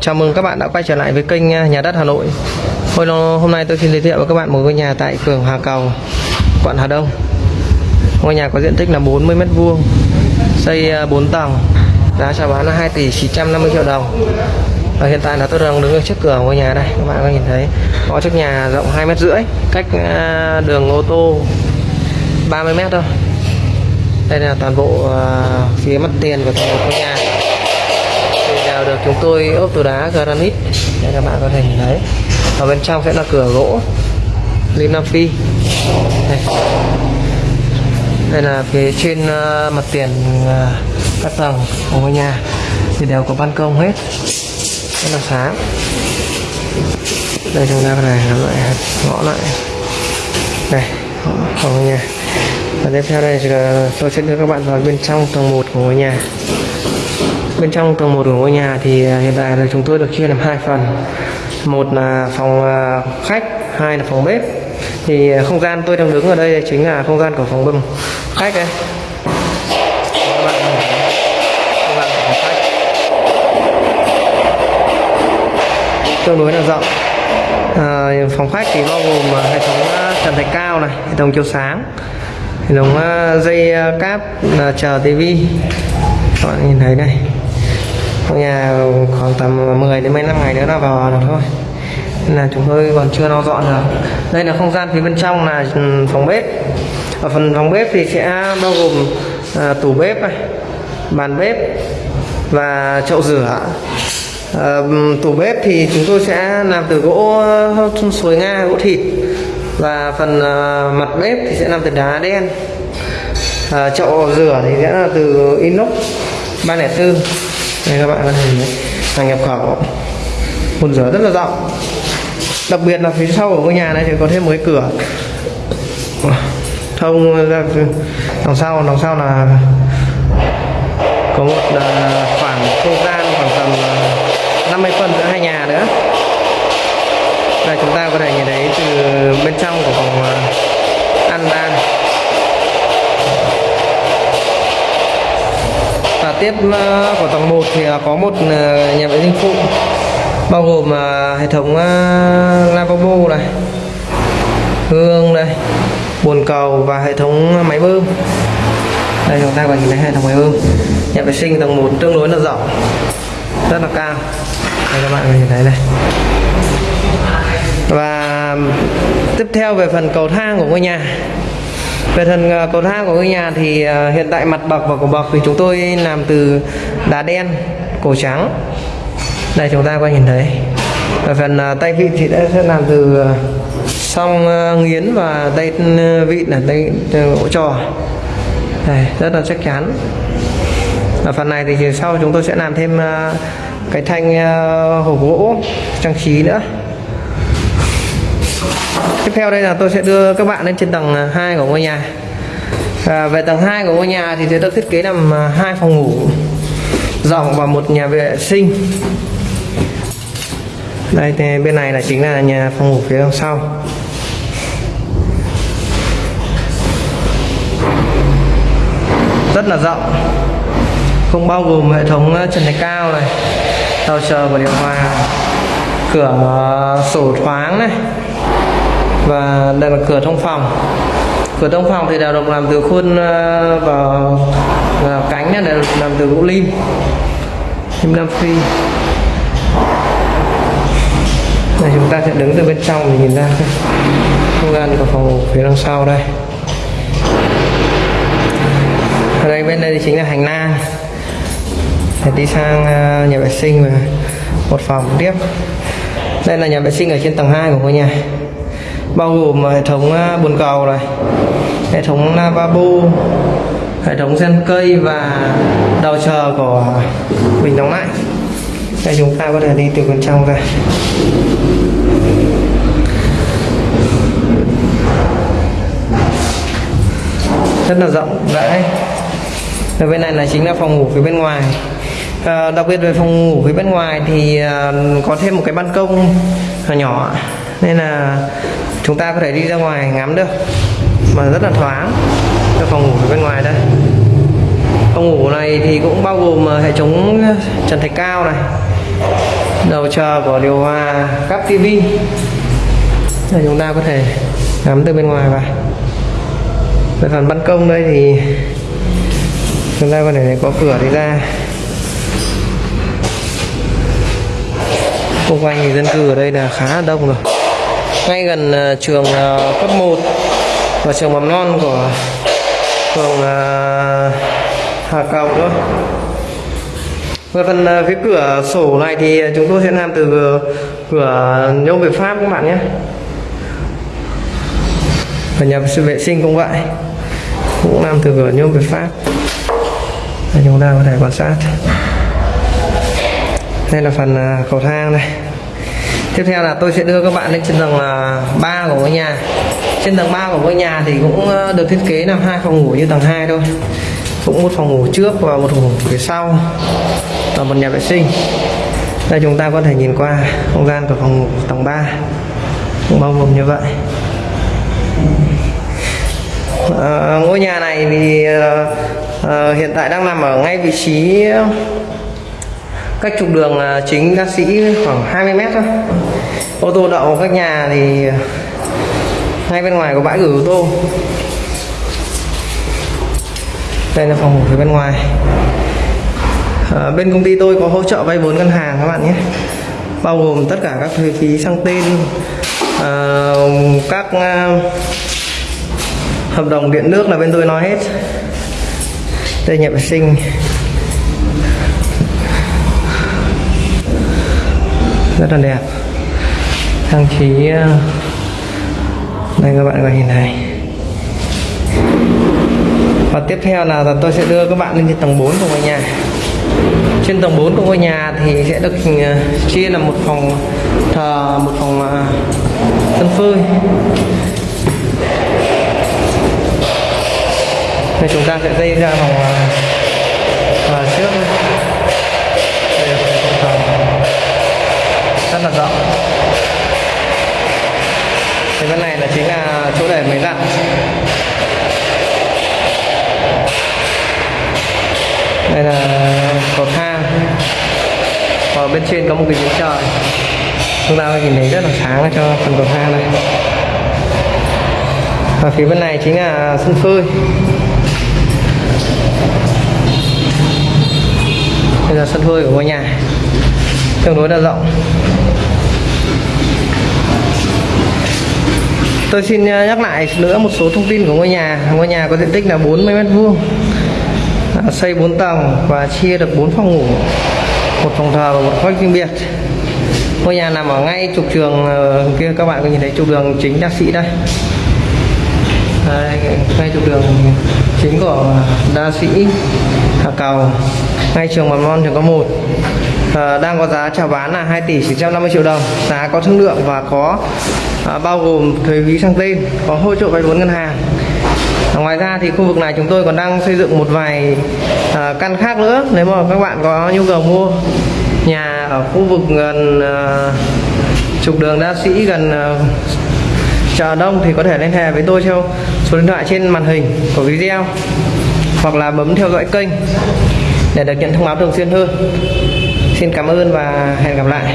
Chào mừng các bạn đã quay trở lại với kênh à, Nhà đất Hà Nội. Hôm, hôm nay tôi xin giới thiệu với các bạn một ngôi nhà tại phường Hà Cầu, quận Hà Đông. Ngôi nhà có diện tích là 40 m2, xây à, 4 tầng, giá chào bán là 2 tỷ 950 triệu đồng. Và hiện tại là tôi đang đứng ở trước cửa ngôi nhà đây, các bạn có nhìn thấy có trước nhà rộng 2 mét rưỡi, cách à, đường ô tô 30 mét thôi. Đây là toàn bộ phía mặt tiền của toàn bộ ngôi nhà đều được chúng tôi ốp từ đá granite. Đây các bạn có thể nhìn thấy. Ở bên trong sẽ là cửa gỗ. Lim nam phi. Đây, đây là phía trên uh, mặt tiền uh, các tầng của ngôi nhà. Thì đều có ban công hết. Rất là sáng. Đây chúng ta có này làm lại ngõ lại. Đây ngõ ngôi nhà. Và tiếp theo đây tôi sẽ đưa các bạn vào bên trong tầng 1 của ngôi nhà bên trong tầng 1 của ngôi nhà thì à, hiện tại là chúng tôi được chia làm hai phần. Một là phòng à, khách hai là phòng bếp. Thì à, không gian tôi đang đứng ở đây chính là không gian của phòng bếp khách đây Không gian phòng khách. tương đối là rộng. À, phòng khách thì bao gồm hệ thống trần thạch cao này hệ thống chiếu sáng hệ thống dây cáp chờ tivi. Các bạn nhìn thấy này ngôi nhà khoảng tầm 10 đến mấy năm ngày nữa là vào được thôi. Nên là chúng tôi còn chưa lo dọn được. Đây là không gian phía bên trong là ừ, phòng bếp. Ở phần phòng bếp thì sẽ bao gồm à, tủ bếp này bàn bếp và chậu rửa. À, tủ bếp thì chúng tôi sẽ làm từ gỗ suối nga gỗ thịt. Và phần à, mặt bếp thì sẽ làm từ đá đen. À, chậu rửa thì sẽ là từ inox 304 đây các bạn có thể thấy, hàng nhập khẩu một rửa rất là rộng. Đặc biệt là phía sau của ngôi nhà này thì có thêm một cái cửa. Thông ra đằng sau đằng sau là có một à, khoảng không gian khoảng tầm à, 50 phân giữa hai nhà nữa. Đây, chúng ta có thể nhìn thấy từ bên trong của phòng à, tiếp ờ, của tầng 1 thì ờ, có một ờ, nhà vệ sinh phụ, bao gồm hệ thống lavabo này, gương đây bồn cầu và hệ thống máy bơm. Đây, chúng ta có nhìn thấy hệ thống máy bơm. Nhà vệ sinh tầng 1 tương đối là rộng, rất là cao. Đây, các bạn có nhìn thấy này. Và tiếp theo về phần cầu thang của ngôi nhà về phần ờ, cột cầu thang của ngôi nhà thì ờ, hiện tại mặt bậc và cổ bậc thì chúng tôi làm từ đá đen, cổ trắng. Đây, chúng ta có nhìn thấy. Về phần ờ, tay vịn thì đã sẽ làm từ song nghiến và tay vịn là tay gỗ trò. Đây, rất là chắc chắn. Ở phần này thì sau chúng tôi sẽ làm thêm cái thanh hộp gỗ, trang trí nữa tiếp theo đây là tôi sẽ đưa các bạn lên trên tầng 2 của ngôi nhà. À, về tầng 2 của ngôi nhà thì sẽ được thiết kế làm à, hai phòng ngủ rộng và một nhà vệ sinh. Đây thì bên này là chính là nhà phòng ngủ phía đằng sau. Rất là rộng. Không bao gồm hệ thống à, trần thạch cao này tàu chờ và điều hòa cửa à, sổ thoáng này và đây là cửa thông phòng. Cửa thông phòng thì đều được làm từ khuôn ờ, và, và ờ, cánh đều được làm từ gỗ lim. Lim nam phi. Này chúng ta sẽ đứng từ bên trong để nhìn ra không gian của phòng phía đằng sau đây. Ở đây bên đây thì chính là hành lang. Để đi sang ờ, nhà vệ sinh và một phòng tiếp. Đây là nhà vệ sinh ở trên tầng 2 của ngôi nhà bao gồm ờ, hệ thống ờ, bồn cầu này, hệ thống lavabo hệ thống sen cây và đầu chờ của bình đóng lạnh đây chúng ta có thể đi từ bên trong ra. Rất là rộng, rãi. Ở bên này là chính là phòng ngủ phía bên ngoài à, đặc biệt về phòng ngủ phía bên ngoài thì à, có thêm một cái ban công nhỏ nên là chúng ta có thể đi ra ngoài ngắm được. Mà rất là thoáng cho phòng ngủ phía bên ngoài đây. Phòng ngủ này thì cũng bao gồm ờ, hệ thống trần thạch cao này đầu chờ của điều hòa cắp tivi là chúng ta có thể ngắm từ bên ngoài vào. Về phần ban công đây thì chúng ta có thể có cửa đi ra. Xung quanh thì dân cư ở đây là khá là đông rồi. Ngay gần uh, trường uh, cấp 1 và trường mầm non của phường uh, Hà Cầu nữa về phần phía cửa sổ này thì chúng tôi sẽ làm từ cửa nhôm Việt Pháp các bạn nhé. Và nhà vệ sinh cũng vậy cũng làm từ cửa nhôm Việt Pháp. Đây chúng ta có thể quan sát đây là phần à, cầu thang này. Tiếp theo là tôi sẽ đưa các bạn lên trên tầng à, 3 của ngôi nhà. Trên tầng 3 của ngôi nhà thì cũng à, được thiết kế làm hai phòng ngủ như tầng 2 thôi. Cũng một phòng ngủ trước và một phòng ngủ phía sau và một nhà vệ sinh. Đây chúng ta có thể nhìn qua không gian của phòng ngủ tầng 3 cũng bao gồm như vậy. À, ngôi nhà này thì à, hiện tại đang nằm ở ngay vị trí cách trục đường chính đa sĩ khoảng 20 mét thôi. Ô tô đậu các nhà thì ngay bên ngoài có bãi gửi ô tô. Đây là phòng ngủ phía bên ngoài. À, bên công ty tôi có hỗ trợ vay vốn ngân hàng các bạn nhé. Bao gồm tất cả các thuế phí sang tên à, các à, hợp đồng điện nước là bên tôi nói hết. Đây nhà vệ sinh. Rất là đẹp. Trang trí ờ, đây các bạn có nhìn này. Và tiếp theo là tôi sẽ đưa các bạn lên trên tầng 4 của ngôi nhà. Trên tầng 4 của ngôi nhà thì sẽ được ờ, chia là một phòng thờ một phòng ờ, sân phơi thì chúng ta sẽ dây ra phòng thờ à, trước là rộng thì bên này là chính là chỗ để máy giặt đây là cầu thang. Và bên trên có một cái giếng trời. Chúng ta nhìn thấy rất là sáng cho phần cầu thang này. Và phía bên này chính là sân phơi. Đây là sân phơi của ngôi nhà. Tương đối là rộng. Tôi xin ờ, nhắc lại nữa một số thông tin của ngôi nhà. Ngôi nhà có diện tích là 40 mét vuông à, xây 4 tầng và chia được 4 phòng ngủ một phòng thờ và một khách riêng biệt. Ngôi nhà nằm ở ngay trục trường ờ, kia các bạn có nhìn thấy trục đường chính đa sĩ đây. Đây, ngay trục đường chính của đa sĩ Hà Cầu ngay trường mầm non trường có một à, đang có giá chào bán là 2 tỷ 950 triệu đồng. Giá có thương lượng và có à, bao gồm thuế phí sang tên có hỗ trợ vay vốn ngân hàng. À, ngoài ra thì khu vực này chúng tôi còn đang xây dựng một vài à, căn khác nữa. Nếu mà các bạn có nhu cầu mua nhà ở khu vực gần à, trục đường đa sĩ gần à, chợ đông thì có thể liên hệ với tôi theo số điện thoại trên màn hình của video hoặc là bấm theo dõi kênh để được nhận thông báo thường xuyên hơn xin cảm ơn và hẹn gặp lại.